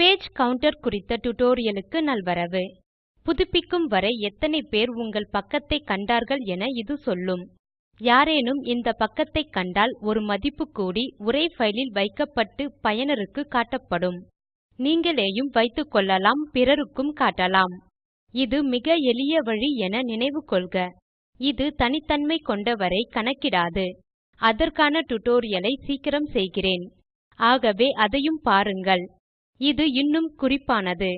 Page counter குறித்த tutorialக்கு நல்வரவு. புதுப்பிக்கும் வரை எத்தனை பேர் உங்கள் பக்கத்தை கண்டார்கள் என இது சொல்லும். யாரேனும் இந்த பக்கத்தை கண்டால் ஒரு மதிப்பு கூடி உரை ஃபைலில் வைக்கப்பட்டு பயனருக்கு காட்டப்படும். நீங்களேயும் வைத்துக்கொள்ளலாம் பிறருக்கும் காட்டலாம். இது மிக எளிய வழி என நினைவு கொள்க. இது தனித்தன்மை கொண்டவரை கணக்கிடாது. அதற்கான tutorial-ஐ சீக்கிரம் செய்கிறேன். ஆகவே அதையும் பாருங்கள். இது இன்னும் குறிப்பானது.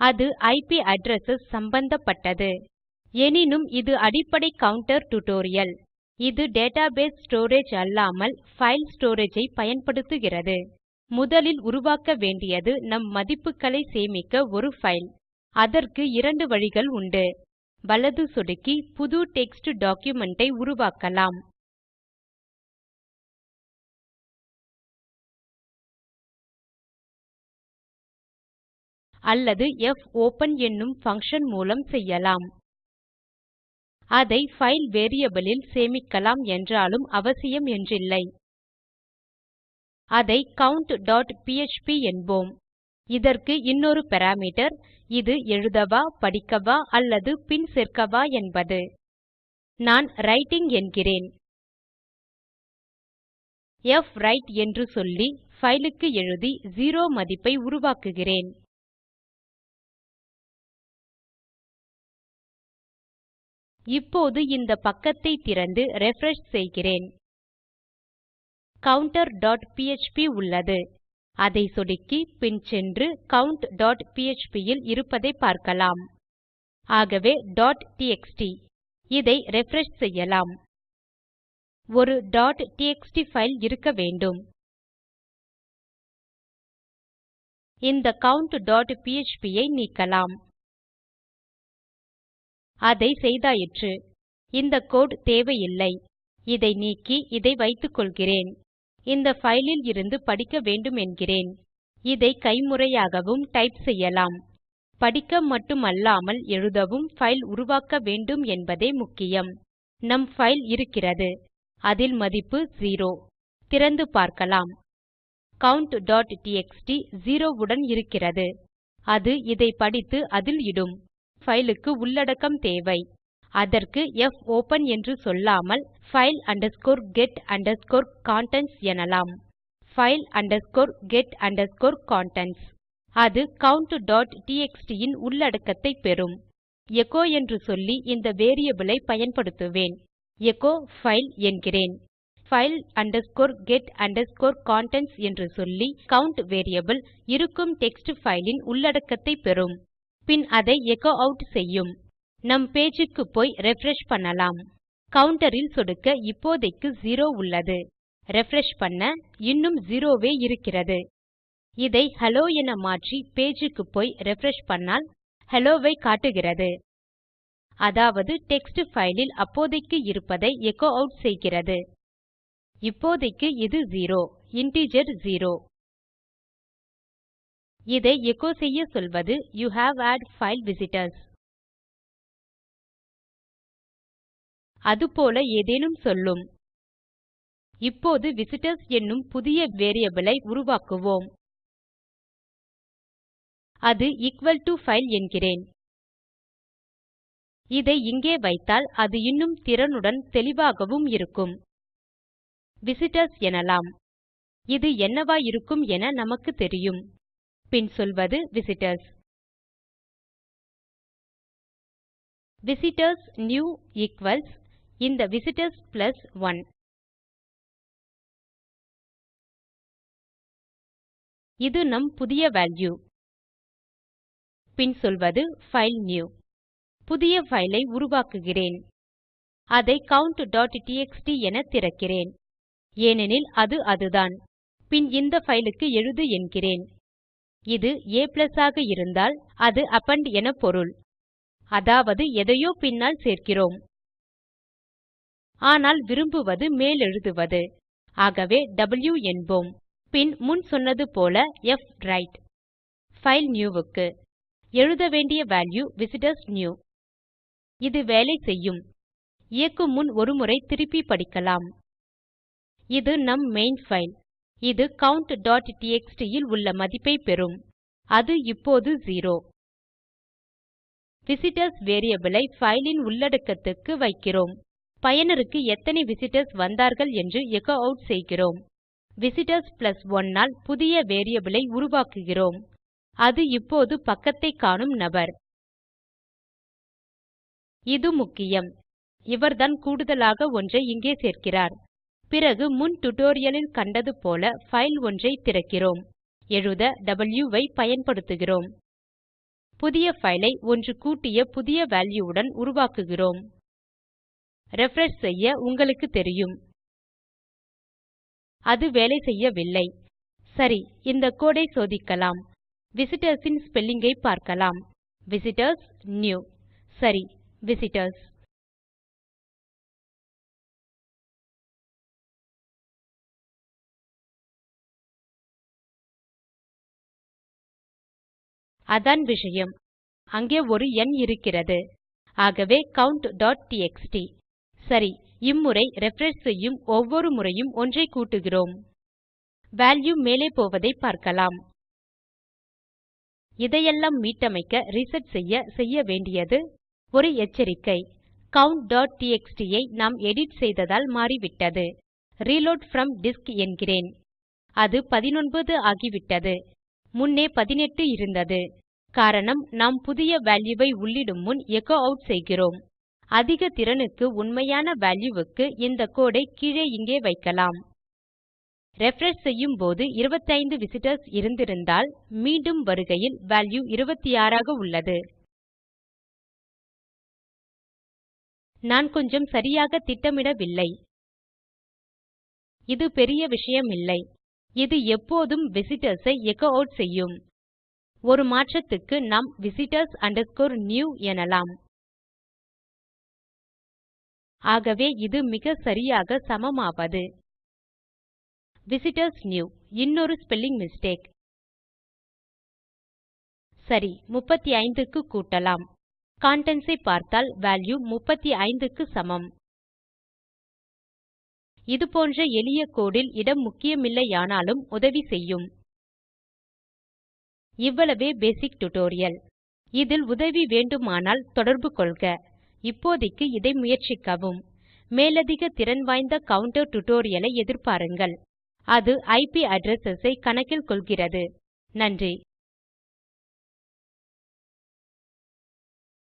அது ஐபி அட்ரெஸ் சம்பந்தப்பட்டது. எனினும் இது அடிப்படை கவுண்டர் டியூட்டோரியல் இது டேட்டாபேஸ் ஸ்டோரேஜ் அல்லாமல் ஃபைல் ஸ்டோரேஜ் ஐ பயன்படுத்துகிறது. முதலில் உருவாக்க வேண்டியது நம் மதிப்புகளை சேமிக்க ஒரு ஃபைல் அதற்கு இரண்டு வழிகள் உண்டு. வலது சொடுக்கி புது டெக்ஸ்ட் டாக்குமென்ட் ஐ உருவாக்கலாம். அல்லது fopen என்னும் function மூலம் செய்யலாம். அதை file வேரியபிள் இல் சேமிக்கலாம் என்றாலும் அவசியம் என்றில்லை. அதை count.php என்போம். இதற்கு இன்னொரு பாராமீட்டர் இது எழுதவா படிக்கவா அல்லது பின் சேர்க்கவா என்பது. நான் ரைட்டிங் என்கிறேன். fwrite என்று சொல்லி fileக்கு எழுதி 0 மதிப்பை உருவாக்குகிறேன். இப்போது இந்த பக்கத்தை திறந்து refresh செய்கிறேன். counter.php உள்ளது. அதை சொடுக்கி பின் சென்று count.php இல் இருப்பதை பார்க்கலாம். ஆகவே. txt இதை refresh செய்யலாம். ஒரு. txt ஃபைல் இருக்க வேண்டும். இந்த count.php ஐ நீக்கலாம். அதை செய்தாயிற்று. இந்த கோட் தேவையில்லை. இதை நீக்கி இதை வைத்துக்கொள்கிறேன். இந்த ஃபைலில் இருந்து படிக்க வேண்டும் என்கிறேன் இதை கைமுறையாகவும் டைப் செய்யலாம். படிக்க மட்டுமல்லாமல் எழுதவும் ஃபைல் உருவாக்க வேண்டும் என்பதே முக்கியம். நம் ஃபைல் இருக்கிறது. அதில் மதிப்பு 0 திறந்து பார்க்கலாம். count.txt 0 உடன் இருக்கிறது. அது இதை படித்து அதில் இடும். File உள்ளடக்கம் தேவை. அதற்கு போப்பன் என்று சொல்லாமல் file get contents எனலாம். File get contents. அது countடிஎக்ஸ்டி ன் உள்ளடக்கத்தை பெறும். எச்சோ என்று சொல்லி இந்த வேரியபிள் ஐ பயன்படுத்துவேன். எச்சோ பைல் என்கிறேன். File get contents என்று சொல்லி count வேரியபிள் இருக்கும் டெக்ஸ்ட் பைல் ன் உள்ளடக்கத்தை பெறும். பின் அதை எச்சோ அவுட் செய்யும். நம் பேஜ் க்கு போய் ரிஃப்ரெஷ் பண்ணலாம். கவுண்டரில் சொடுக்க இப்போதைக்கு 0 உள்ளது. ரிஃப்ரெஷ் பண்ண இன்னும் 0 வே இருக்கிறது. இதை ஹெல்லோ என மாற்றி பேஜ் க்கு போய் ரிஃப்ரெஷ் பண்ணால் ஹெல்லோ காட்டுகிறது. அதாவது டெக்ஸ்ட் ஃபைலில் அப்போதைக்கு இருப்பதை எச்சோ ஆட் செய்கிறது. இப்போதைக்கு இது 0 இன்டிஜர் 0 இதை எக்கோ செய்ய சொல்வது you have add file visitors. அதுபோல ஏதேனும் சொல்லும். இப்போது விசிட்டர்ஸ் என்னும் புதிய வேரியபிள் ஐ உருவாக்குவோம். அது equal to file என்கிறேன். இதை இங்கே வைத்தால் அது இன்னும் திறனுடன் தெளிவாகவும் இருக்கும். விசிட்டர்ஸ் எனலாம். இது என்னவாயிருக்கும் என நமக்கு தெரியும். பின் சொல்வது விசிட்டர்ஸ் விசிட்டர்ஸ் நியூ equals இந்த விசிட்டர்ஸ் plus 1 இது நம் புதிய வேல்யூ பின் சொல்வது file நியூ புதிய பைல் ஐ உருவாக்குகிறேன். அதை count.txt என திறக்கிறேன். ஏனெனில் அது அதுதான். பின் இந்த பைல் க்கு எழுது என்கிறேன். இது a ஆக இருந்தால் அது அப்பெண்ட் என பொருள். அதாவது எதையோ பின்னால் சேர்க்கிறோம். ஆனால் விரும்புவது மேலெழுதுவது ஆகவே w என்போம். பின் முன் சொன்னது போல புவிரைட் பைல் ஃபைல் க்கு எழுத வேண்டிய வால்யூ விசிட்டர்ஸ் நியூ இது வேலை செய்யும். இயக்கும் முன் ஒருமுறை திருப்பி படிக்கலாம். இது நம் மெயின் ஃபைல் இது count.txt இல் உள்ள மதிப்பை பெறும். அது இப்போது 0 விசிட்டர்ஸ் வேரியபிள் ஐ ஃபைல் இன் உள்ளடக்கத்துக்கு வைக்கிறோம். பயனருக்கு எத்தனை விசிட்டர்ஸ் வந்தார்கள் என்று எச்சோ ஆட் செய்கிறோம். விசிட்டர்ஸ் 1 ஆல் புதிய வேரியபிள் ஐ உருவாக்குகிறோம். அது இப்போது பக்கத்தை காணும் நபர். இது முக்கியம். இவர்தான் கூடுதலாக ஒன்றை இங்கே சேர்க்கிறார். பிறகு முன் டியூட்டோரியல் கண்டது போல ஃபைல் ஒன்றை திறக்கிறோம். எழுத W ஐ பயன்படுத்துகிறோம். புதிய ஃபைலை ஒன்று கூட்டிய புதிய வால்யூ உடன் உருவாக்குகிறோம். ரிஃப்ரெஷ் செய்ய உங்களுக்கு தெரியும். அது வேலை செய்யவில்லை. சரி இந்த கோடை சோதிக்கலாம். விசிட்டர்ஸ் ன் ஸ்பெல்லிங் ஐ பார்க்கலாம். விசிட்டர்ஸ் நியூ சரி விசிட்டர்ஸ் அதான் விஷயம். அங்கே ஒரு எண் இருக்கிறது. ஆகவே count.txt சரி இம்முறை ரிஃப்ரெஷ் செய்யும் ஒவ்வொரு முறையும் ஒன்றை கூட்டுகிறோம். வால்யூ மேலே போவதை பார்க்கலாம். இதையெல்லாம் மீட்டமைக்க ரிசெட் செய்ய செய்ய வேண்டியது ஒரு எச்சரிக்கை. count.txt ஐ நாம் எடிட் செய்ததால் மாறிவிட்டது. ரீலோட் ஃப்ரம் டிஸ்க் என்கிறேன். அது 19 ஆகிவிட்டது. முன்னே 18 இருந்தது. காரணம் நாம் புதிய வேல்யூவை உள்ளிடும் முன் எச்சோ அவுட் செய்கிறோம். அதிக திறனுக்கு உண்மையான வேல்யூவுக்கு இந்த கோடை கீழே இங்கே வைக்கலாம். ரிஃப்ரெஷ் செய்யும் போது 25 விசிட்டர்ஸ் இருந்திருந்தால் மீண்டும் வருகையில் வால்யூ 26 ஆக உள்ளது. நான் கொஞ்சம் சரியாக திட்டமிடவில்லை. இது பெரிய விஷயமில்லை. இது எப்போதும் விசிட்டர்ஸ் ஐ எச்சோ ஆட் செய்யும். ஒரு மாற்றத்துக்கு நாம் விசிட்டர்ஸ் new எனலாம். ஆகவே இது மிக சரியாக சமமாவது. விசிட்டர்ஸ் நியூ இன்னொரு ஸ்பெல்லிங் மிஸ்டேக் சரி 35 க்கு கூட்டலாம். கன்டென்ட்ஸ் ஐ பார்த்தால் வால்யூ 35 க்கு சமம். இது போன்ற எளிய கோடு இடம் முக்கியமில்லையானாலும் உதவி செய்யும். இவ்வளவே பேசிக் டியூட்டோரியல் இதில் உதவி வேண்டுமானால் தொடர்பு கொள்க. இப்போதைக்கு இதை முயற்சிக்கவும். மேலதிக திறன் வாய்ந்த கவுண்டர் டியூட்டோரியல் எதிர்பாருங்கள். அது ஐபி அட்ரெஸ் ஐ கணக்கில் கொள்கிறது. நன்றி.